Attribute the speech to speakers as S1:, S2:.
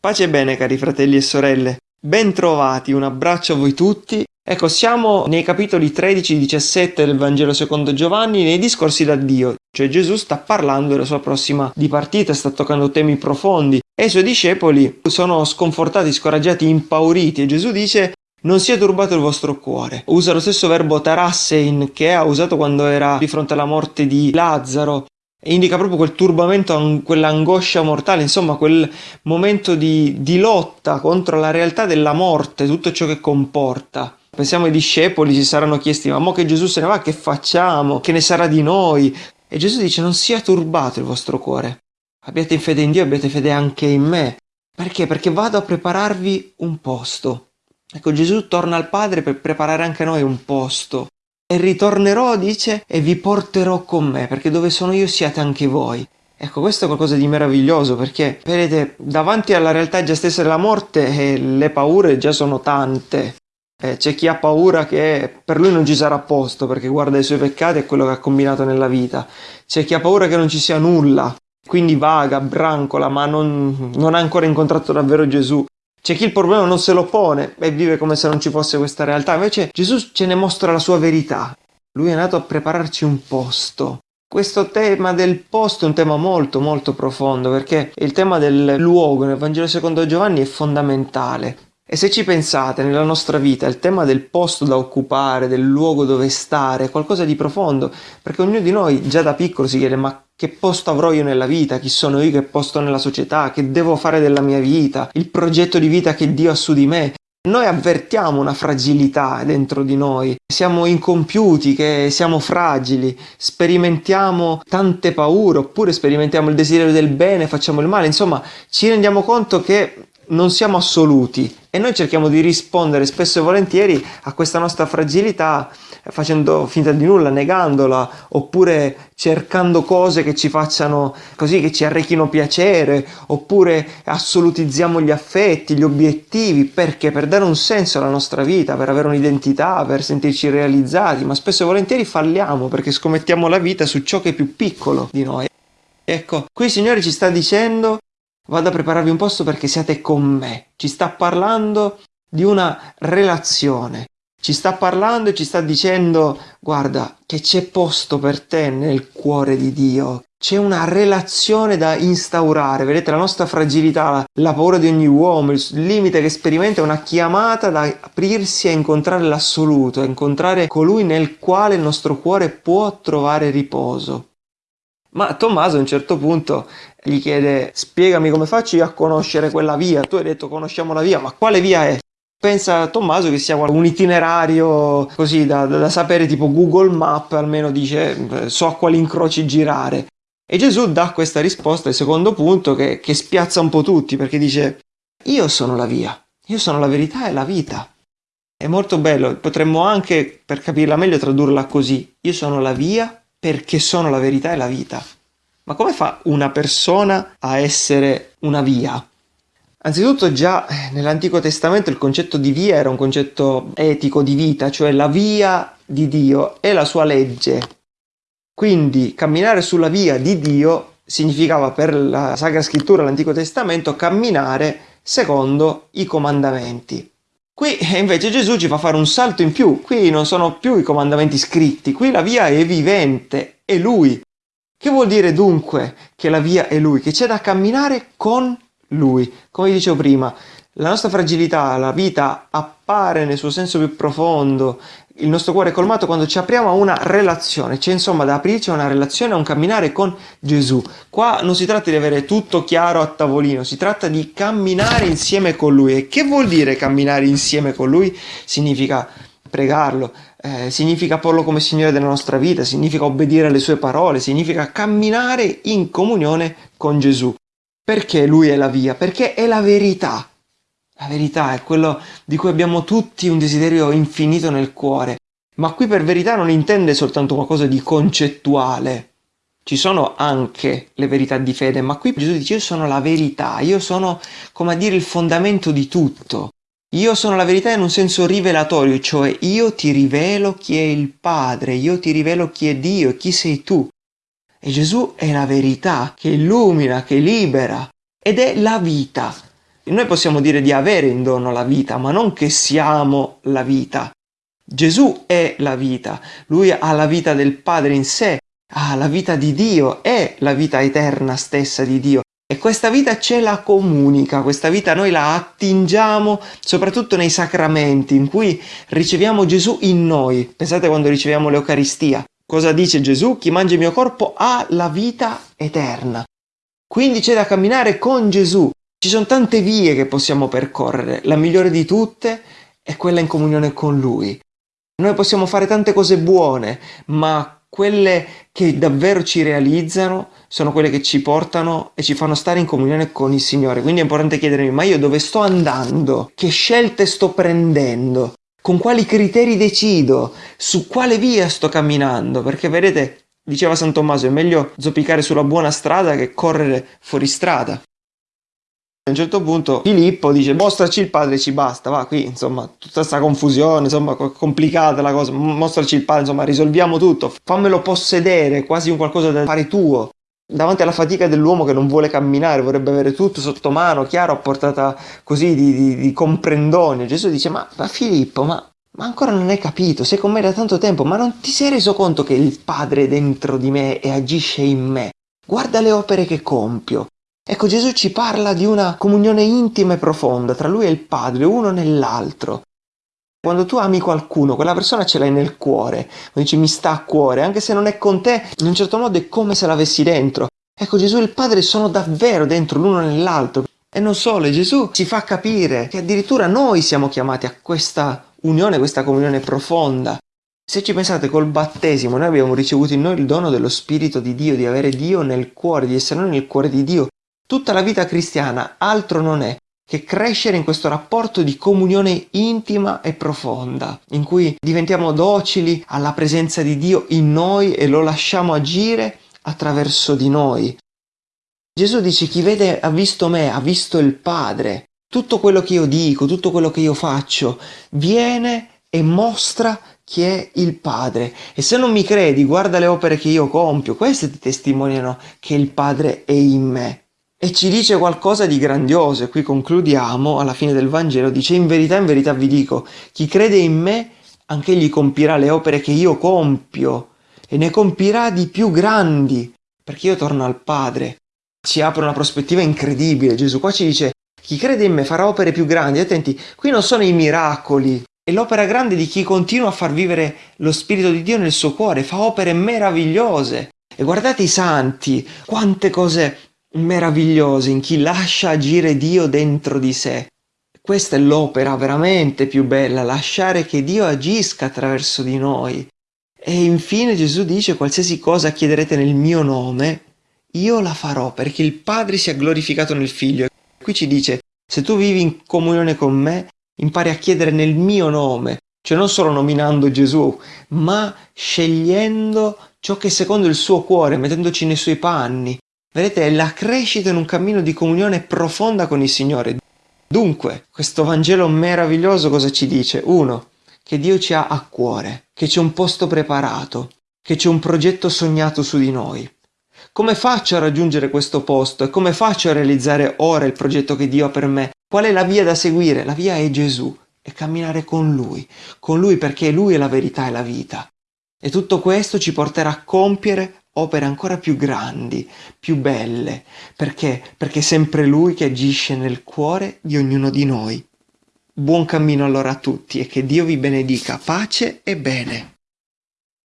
S1: Pace e bene cari fratelli e sorelle, bentrovati, un abbraccio a voi tutti. Ecco, siamo nei capitoli 13 e 17 del Vangelo secondo Giovanni, nei discorsi d'addio, cioè Gesù sta parlando della sua prossima dipartita, sta toccando temi profondi e i suoi discepoli sono sconfortati, scoraggiati, impauriti e Gesù dice non sia turbato il vostro cuore. Usa lo stesso verbo tarassein che ha usato quando era di fronte alla morte di Lazzaro indica proprio quel turbamento, quell'angoscia mortale, insomma quel momento di, di, lotta contro la realtà della morte, tutto ciò che comporta. Pensiamo ai discepoli, si saranno chiesti, ma mo che Gesù se ne va, che facciamo? Che ne sarà di noi? E Gesù dice, non sia turbato il vostro cuore. Abbiate fede in Dio, abbiate fede anche in me. Perché? Perché vado a prepararvi un posto. Ecco, Gesù torna al Padre per preparare anche noi un posto. E ritornerò, dice, e vi porterò con me, perché dove sono io siate anche voi. Ecco, questo è qualcosa di meraviglioso perché, vedete, davanti alla realtà già stessa della morte eh, le paure già sono tante. Eh, c'è chi ha paura che per lui non ci sarà posto perché guarda i suoi peccati e quello che ha combinato nella vita. C'è chi ha paura che non ci sia nulla, quindi vaga, brancola, ma non, non ha ancora incontrato davvero Gesù. C'è chi il problema non se lo pone e vive come se non ci fosse questa realtà, invece Gesù ce ne mostra la sua verità. Lui è nato a prepararci un posto. Questo tema del posto è un tema molto molto profondo perché il tema del luogo nel Vangelo secondo Giovanni è fondamentale. E se ci pensate nella nostra vita, il tema del posto da occupare, del luogo dove stare, è qualcosa di profondo, perché ognuno di noi già da piccolo si chiede ma che posto avrò io nella vita, chi sono io, che posto nella società, che devo fare della mia vita, il progetto di vita che Dio ha su di me. Noi avvertiamo una fragilità dentro di noi, siamo incompiuti, che siamo fragili, sperimentiamo tante paure, oppure sperimentiamo il desiderio del bene, facciamo il male, insomma ci rendiamo conto che non siamo assoluti e noi cerchiamo di rispondere spesso e volentieri a questa nostra fragilità facendo finta di nulla, negandola, oppure cercando cose che ci facciano così, che ci arrechino piacere, oppure assolutizziamo gli affetti, gli obiettivi, perché per dare un senso alla nostra vita, per avere un'identità, per sentirci realizzati, ma spesso e volentieri falliamo perché scommettiamo la vita su ciò che è più piccolo di noi. Ecco, qui il Signore ci sta dicendo vado a prepararvi un posto perché siate con me. Ci sta parlando di una relazione. Ci sta parlando e ci sta dicendo, guarda, che c'è posto per te nel cuore di Dio. C'è una relazione da instaurare, vedete la nostra fragilità, la paura di ogni uomo, il limite che sperimenta è una chiamata da aprirsi a incontrare l'assoluto, a incontrare colui nel quale il nostro cuore può trovare riposo. Ma Tommaso a un certo punto gli chiede spiegami come faccio io a conoscere quella via, tu hai detto conosciamo la via, ma quale via è? Pensa Tommaso che sia un itinerario così da, da sapere tipo Google Map, almeno dice so a quali incroci girare. E Gesù dà questa risposta al secondo punto che, che spiazza un po' tutti perché dice io sono la via, io sono la verità e la vita. È molto bello, potremmo anche per capirla meglio tradurla così, io sono la via perché sono la verità e la vita. Ma come fa una persona a essere una via? Anzitutto già nell'Antico Testamento il concetto di via era un concetto etico di vita, cioè la via di Dio e la sua legge. Quindi camminare sulla via di Dio significava per la Sacra Scrittura, l'Antico Testamento, camminare secondo i comandamenti. Qui invece Gesù ci fa fare un salto in più, qui non sono più i comandamenti scritti, qui la via è vivente, è Lui. Che vuol dire dunque che la via è Lui? Che c'è da camminare con Lui. Come dicevo prima, la nostra fragilità, la vita appare nel suo senso più profondo, il nostro cuore è colmato quando ci apriamo a una relazione, c'è insomma da aprirci a una relazione, a un camminare con Gesù. Qua non si tratta di avere tutto chiaro a tavolino, si tratta di camminare insieme con Lui. E che vuol dire camminare insieme con Lui? Significa pregarlo, eh, significa porlo come Signore della nostra vita, significa obbedire alle sue parole, significa camminare in comunione con Gesù. Perché Lui è la via? Perché è la verità. La verità è quello di cui abbiamo tutti un desiderio infinito nel cuore, ma qui per verità non intende soltanto qualcosa di concettuale. ci sono anche le verità di fede, ma qui Gesù dice io sono la verità, io sono come a dire il fondamento di tutto. Io sono la verità in un senso rivelatorio, cioè io ti rivelo chi è il Padre, io ti rivelo chi è Dio, chi sei tu. E Gesù è la verità che illumina, che libera ed è la vita. Noi possiamo dire di avere in dono la vita, ma non che siamo la vita. Gesù è la vita, lui ha la vita del Padre in sé, ha la vita di Dio, è la vita eterna stessa di Dio. E questa vita ce la comunica, questa vita noi la attingiamo soprattutto nei sacramenti in cui riceviamo Gesù in noi. Pensate quando riceviamo l'Eucaristia. Cosa dice Gesù? Chi mangia il mio corpo ha la vita eterna. Quindi c'è da camminare con Gesù. Ci sono tante vie che possiamo percorrere. La migliore di tutte è quella in comunione con Lui. Noi possiamo fare tante cose buone, ma quelle che davvero ci realizzano sono quelle che ci portano e ci fanno stare in comunione con il Signore. Quindi è importante chiedermi, ma io dove sto andando? Che scelte sto prendendo? Con quali criteri decido? Su quale via sto camminando? Perché vedete, diceva San Tommaso, è meglio zoppicare sulla buona strada che correre fuori strada. A un certo punto Filippo dice mostraci il padre ci basta, va qui insomma tutta questa confusione, insomma complicata la cosa, mostraci il padre, insomma risolviamo tutto, fammelo possedere, quasi un qualcosa da fare tuo. Davanti alla fatica dell'uomo che non vuole camminare, vorrebbe avere tutto sotto mano, chiaro, a portata così di, di, di comprendonio. Gesù dice ma, ma Filippo, ma ma ancora non hai capito, sei con me da tanto tempo, ma non ti sei reso conto che il Padre è dentro di me e agisce in me? Guarda le opere che compio. Ecco, Gesù ci parla di una comunione intima e profonda tra lui e il Padre, uno nell'altro. Quando tu ami qualcuno, quella persona ce l'hai nel cuore, dici mi sta a cuore, anche se non è con te, in un certo modo è come se l'avessi dentro. Ecco, Gesù e il Padre sono davvero dentro l'uno nell'altro. E non solo, Gesù ci fa capire che addirittura noi siamo chiamati a questa unione, questa comunione profonda. Se ci pensate col battesimo, noi abbiamo ricevuto in noi il dono dello Spirito di Dio, di avere Dio nel cuore, di essere noi nel cuore di Dio. Tutta la vita cristiana altro non è che crescere in questo rapporto di comunione intima e profonda, in cui diventiamo docili alla presenza di Dio in noi e lo lasciamo agire attraverso di noi. Gesù dice chi vede ha visto me, ha visto il Padre. Tutto quello che io dico, tutto quello che io faccio, viene e mostra chi è il Padre. E se non mi credi, guarda le opere che io compio, queste ti testimoniano che il Padre è in me e ci dice qualcosa di grandioso. E qui concludiamo, alla fine del Vangelo, dice in verità, in verità vi dico, chi crede in me, anche egli compirà le opere che io compio e ne compirà di più grandi, perché io torno al Padre. Ci apre una prospettiva incredibile. Gesù qua ci dice, chi crede in me farà opere più grandi. Attenti, qui non sono i miracoli, è l'opera grande di chi continua a far vivere lo Spirito di Dio nel suo cuore, fa opere meravigliose. E guardate i santi, quante cose meravigliose in chi lascia agire Dio dentro di sé. Questa è l'opera veramente più bella, lasciare che Dio agisca attraverso di noi. E infine Gesù dice qualsiasi cosa chiederete nel mio nome, io la farò perché il Padre sia glorificato nel Figlio. Qui ci dice, se tu vivi in comunione con me, impari a chiedere nel mio nome, cioè non solo nominando Gesù, ma scegliendo ciò che secondo il suo cuore, mettendoci nei suoi panni, Vedete, è la crescita in un cammino di comunione profonda con il Signore. Dunque, questo Vangelo meraviglioso cosa ci dice? Uno, che Dio ci ha a cuore, che c'è un posto preparato, che c'è un progetto sognato su di noi. Come faccio a raggiungere questo posto e come faccio a realizzare ora il progetto che Dio ha per me? Qual è la via da seguire? La via è Gesù, è camminare con Lui, con Lui perché Lui è la verità e la vita. E tutto questo ci porterà a compiere opere ancora più grandi, più belle. Perché? Perché è sempre Lui che agisce nel cuore di ognuno di noi. Buon cammino allora a tutti e che Dio vi benedica, pace e bene.